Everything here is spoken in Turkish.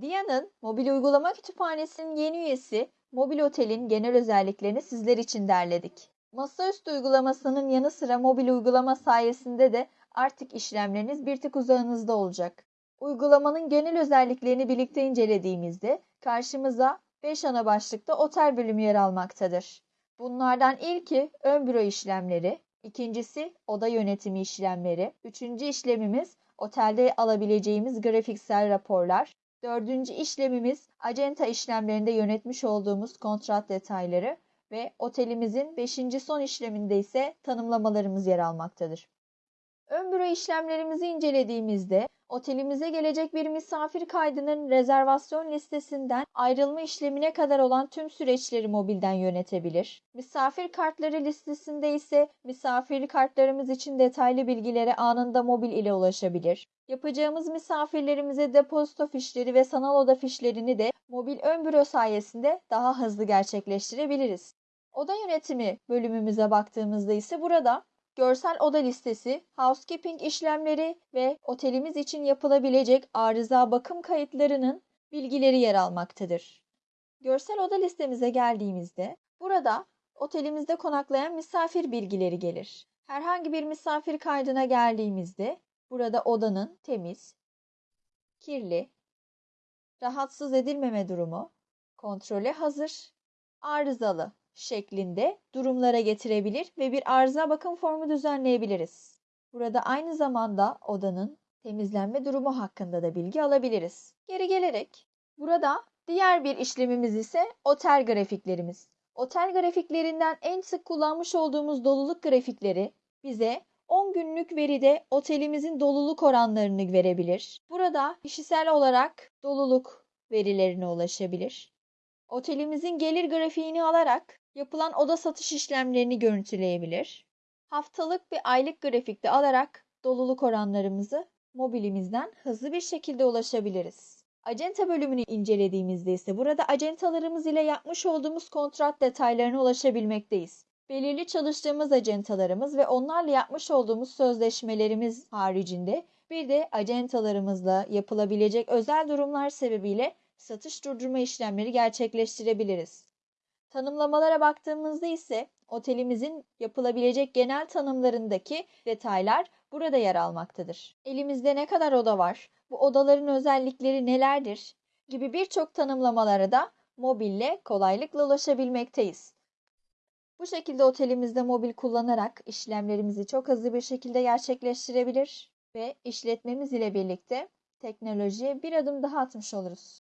Dia'nın mobil uygulama kütüphanesinin yeni üyesi Mobil Otel'in genel özelliklerini sizler için derledik. Masaüstü uygulamasının yanı sıra mobil uygulama sayesinde de artık işlemleriniz bir tık uzağınızda olacak. Uygulamanın genel özelliklerini birlikte incelediğimizde karşımıza 5 ana başlıkta otel bölümü yer almaktadır. Bunlardan ilki ön büro işlemleri, ikincisi oda yönetimi işlemleri, üçüncü işlemimiz otelde alabileceğimiz grafiksel raporlar, dördüncü işlemimiz acenta işlemlerinde yönetmiş olduğumuz kontrat detayları ve otelimizin beşinci son işleminde ise tanımlamalarımız yer almaktadır. Ön büro işlemlerimizi incelediğimizde otelimize gelecek bir misafir kaydının rezervasyon listesinden ayrılma işlemine kadar olan tüm süreçleri mobilden yönetebilir. Misafir kartları listesinde ise misafir kartlarımız için detaylı bilgilere anında mobil ile ulaşabilir. Yapacağımız misafirlerimize depozito fişleri ve sanal oda fişlerini de mobil ön büro sayesinde daha hızlı gerçekleştirebiliriz. Oda yönetimi bölümümüze baktığımızda ise burada görsel oda listesi, housekeeping işlemleri ve otelimiz için yapılabilecek arıza bakım kayıtlarının bilgileri yer almaktadır. Görsel oda listemize geldiğimizde burada otelimizde konaklayan misafir bilgileri gelir. Herhangi bir misafir kaydına geldiğimizde burada odanın temiz, kirli, rahatsız edilmeme durumu, kontrole hazır, arızalı şeklinde durumlara getirebilir ve bir arıza bakım formu düzenleyebiliriz. Burada aynı zamanda odanın temizlenme durumu hakkında da bilgi alabiliriz. Geri gelerek burada diğer bir işlemimiz ise otel grafiklerimiz. Otel grafiklerinden en sık kullanmış olduğumuz doluluk grafikleri bize 10 günlük veride otelimizin doluluk oranlarını verebilir. Burada kişisel olarak doluluk verilerine ulaşabilir. Otelimizin gelir grafiğini alarak yapılan oda satış işlemlerini görüntüleyebilir. Haftalık ve aylık grafikte alarak doluluk oranlarımızı mobilimizden hızlı bir şekilde ulaşabiliriz. Acenta bölümünü incelediğimizde ise burada acentalarımız ile yapmış olduğumuz kontrat detaylarına ulaşabilmekteyiz. Belirli çalıştığımız acentalarımız ve onlarla yapmış olduğumuz sözleşmelerimiz haricinde bir de acentalarımızla yapılabilecek özel durumlar sebebiyle satış durdurma işlemleri gerçekleştirebiliriz. Tanımlamalara baktığımızda ise otelimizin yapılabilecek genel tanımlarındaki detaylar burada yer almaktadır. Elimizde ne kadar oda var, bu odaların özellikleri nelerdir gibi birçok tanımlamalara da mobille kolaylıkla ulaşabilmekteyiz. Bu şekilde otelimizde mobil kullanarak işlemlerimizi çok hızlı bir şekilde gerçekleştirebilir ve işletmemiz ile birlikte teknolojiye bir adım daha atmış oluruz.